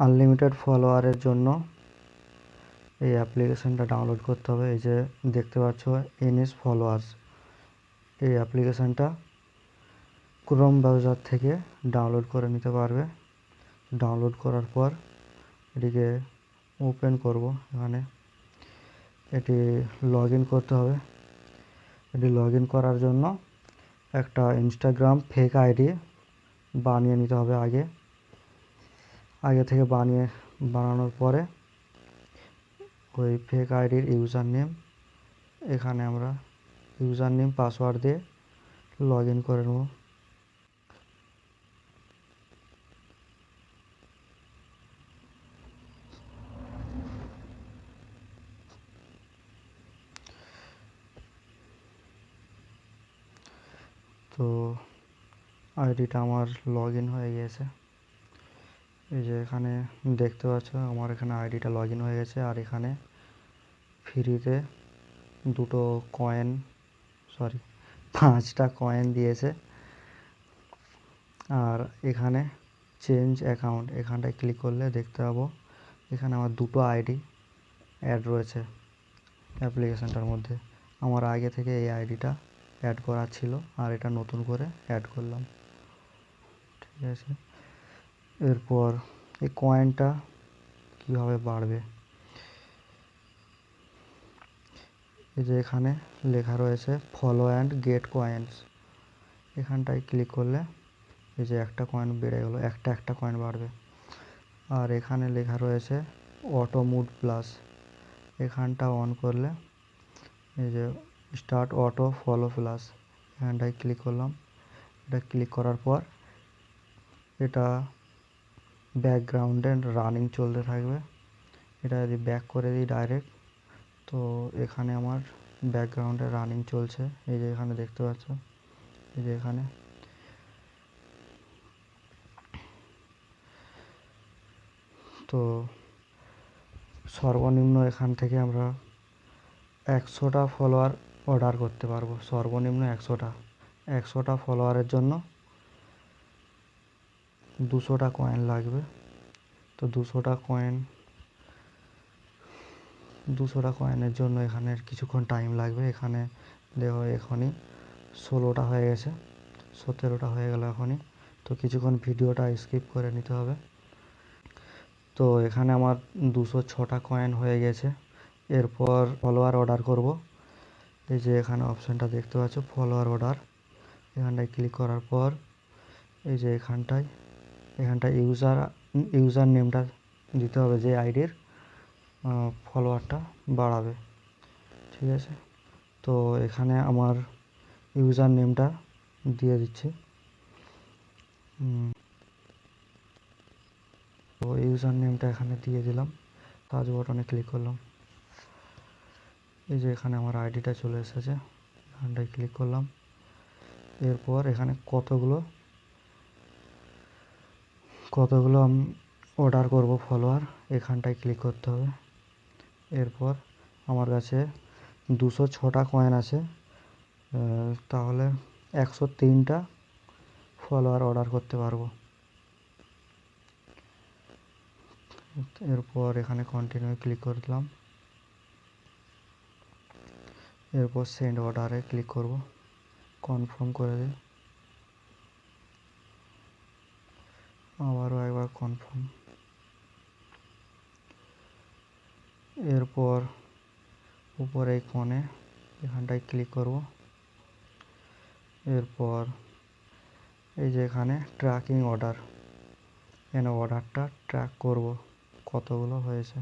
Unlimited ফলোয়ারের জন্য এই অ্যাপ্লিকেশানটা download করতে হবে। এই যে দেখতে পাচ্ছ এনএস ফলোয়ার্স এই অ্যাপ্লিকেশানটা ক্রোম ব্রাউজার থেকে ডাউনলোড করে নিতে পারবে। ডাউনলোড করার পর এটিকে ওপেন করব এখানে। এটি লগ করতে হবে। এটি লগ করার জন্য একটা ইনস্টাগ্রাম ফেক আইডি বানিয়ে নিতে হবে আগে। আগে থেকে বানিয়ে, বানানোর পরে ওই ফেক আইডির ইউজার নেম এখানে আমরা ইউজার নেম পাসওয়ার্ড দিয়ে লগ ইন করে নেব। তো আইডিটা আমার লগ ইন হয়ে গিয়েছে। এই যে এখানে দেখতে পাচ্ছ, আমার এখানে আইডিটা লগ হয়ে গেছে, আর এখানে ফ্রিতে দুটো কয়েন সরি পাঁচটা কয়েন দিয়েছে। আর এখানে চেঞ্জ অ্যাকাউন্ট এখানটায় ক্লিক করলে দেখতে পাবো, এখানে আমার দুটো আইডি অ্যাড রয়েছে অ্যাপ্লিকেশানটার মধ্যে। আমার আগে থেকে এই আইডিটা অ্যাড করা ছিল, আর এটা নতুন করে অ্যাড করলাম। ঠিক আছে? এরপর এই কয়েনটা কীভাবে বাড়বে? এই যে এখানে লেখা রয়েছে ফলো অ্যান্ড গেট কয়েন্স এখানটায় ক্লিক করলে এই যে একটা কয়েন বেড়ে গেলো, একটা একটা কয়েন বাড়বে। আর এখানে লেখা রয়েছে অটো মুড প্লাস এখানটা অন করলে এই যে স্টার্ট অটো ফলো প্লাস এখানটায় ক্লিক করলাম। এটা ক্লিক করার পর এটা ব্যাকগ্রাউন্ডে রানিং চলতে থাকবে। এটা যদি ব্যাক করে দিই ডাইরেক্ট তো এখানে আমার ব্যাকগ্রাউন্ডে রানিং চলছে। এই যে এখানে দেখতে পাচ্ছ, এই যে এখানে। তো সর্বনিম্ন এখান থেকে আমরা একশোটা ফলোয়ার অর্ডার করতে পারব। সর্বনিম্ন একশোটা। একশোটা ফলোয়ারের জন্য দুশোটা কয়েন লাগবে। তো দুশোটা কয়েন দুশোটা কয়েনের জন্য এখানে কিছুক্ষণ টাইম লাগবে। এখানে দেখো এখনই ষোলোটা হয়ে গেছে, সতেরোটা হয়ে গেল এখনই তো কিছুক্ষণ ভিডিওটা স্কিপ করে নিতে হবে। তো এখানে আমার দুশো ছটা কয়েন হয়ে গেছে। এরপর ফলোয়ার অর্ডার করব। এই যে এখানে অপশানটা দেখতে পাচ্ছ ফলোয়ার অর্ডার এখানটায় ক্লিক করার পর এই যে এখানটায় এখানটায় ইউজার ইউজার নেমটা দিতে হবে যে আইডির ফলোয়ারটা বাড়াবে। ঠিক আছে? তো এখানে আমার ইউজার নেমটা দিয়ে দিচ্ছি। তো ইউজার নেমটা এখানে দিয়ে দিলাম। সার্চ বটনে ক্লিক করলাম। এই যে এখানে আমার আইডিটা চলে এসেছে। এখানটায় ক্লিক করলাম। এরপর এখানে কতগুলো কতগুলো অর্ডার করব ফলোয়ার এখানটায় ক্লিক করতে হবে। এরপর আমার কাছে দুশো ছটা কয়েন আছে। তাহলে একশো তিনটা ফলোয়ার অর্ডার করতে পারব। এরপর এখানে কন্টিনিউ ক্লিক করলাম। এরপর সেন্ড অর্ডারে ক্লিক করব। কনফার্ম করে দিই। আবারও একবার কনফার্ম এরপর উপরে এই কোণে এখানটায় ক্লিক করব। এরপর এই যে এখানে ট্র্যাকিং অর্ডার এখানে অর্ডারটা ট্র্যাক করব কতগুলো হয়েছে।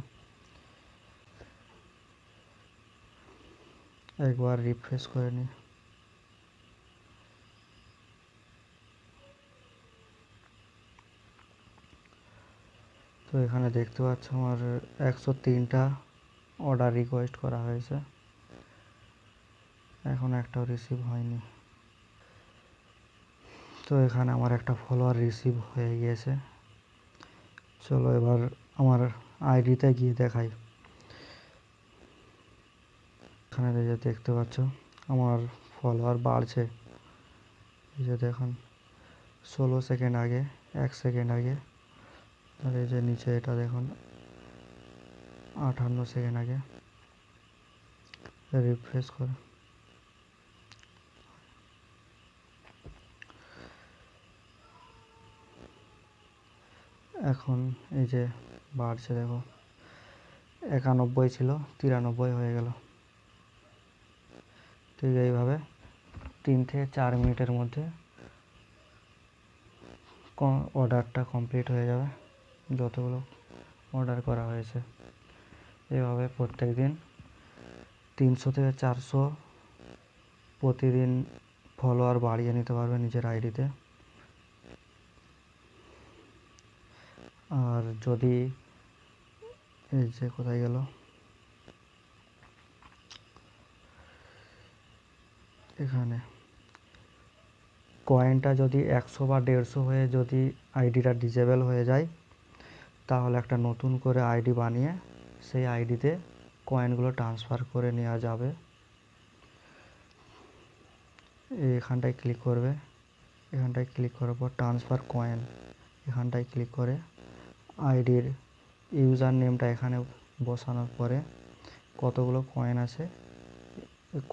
একবার রিফ্রেশ করে নিই। তো এখানে দেখতে পাচ্ছ আমার একশো তিনটা অর্ডার রিকোয়েস্ট করা হয়েছে। এখন একটাও রিসিভ হয়নি। তো এখানে আমার একটা ফলোয়ার রিসিভ হয়ে গিয়েছে। চলো এবার আমার আইডিতে গিয়ে দেখাই। এখানে যে দেখতে পাচ্ছ, আমার ফলোয়ার বাড়ছে। এই যে দেখুন, ষোলো সেকেন্ড আগে, এক সেকেন্ড আগে আর এই যে নিচে এটা দেখুন আটান্ন সেকেন্ড আগে। রিফ্রেশ করে। এখন এই যে বাড়ছে দেখো, একানব্বই ছিল, তিরানব্বই হয়ে গেল। ঠিক এইভাবে তিন থেকে চার মিনিটের মধ্যে অর্ডারটা কমপ্লিট হয়ে যাবে। যতগুলো অর্ডার করা হয়েছে। এভাবে প্রত্যেক দিন তিনশো থেকে চারশো প্রতিদিন ফলোয়ার বাড়িয়ে নিতে পারবে নিজের আইডিতে আর যদি এই যে কোথায় গেল? এখানে। কয়েনটা যদি একশো বা দেড়শো হয়ে যদি আইডিটা ডিজেবল হয়ে যায় তাহলে একটা নতুন করে আইডি বানিয়ে সেই আইডিতে কয়েনগুলো ট্রান্সফার করে নেওয়া যাবে। এখানটায় ক্লিক করবে। এখানটায় ক্লিক করার পর ট্রান্সফার কয়েন এখানটায় ক্লিক করে আইডির ইউজার নেমটা এখানে বসানোর পরে কতগুলো কয়েন আছে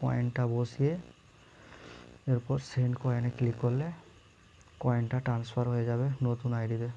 কয়েনটা বসিয়ে এরপর সেন্ড কয়েনে ক্লিক করলে কয়েনটা ট্রান্সফার হয়ে যাবে নতুন আইডিতে।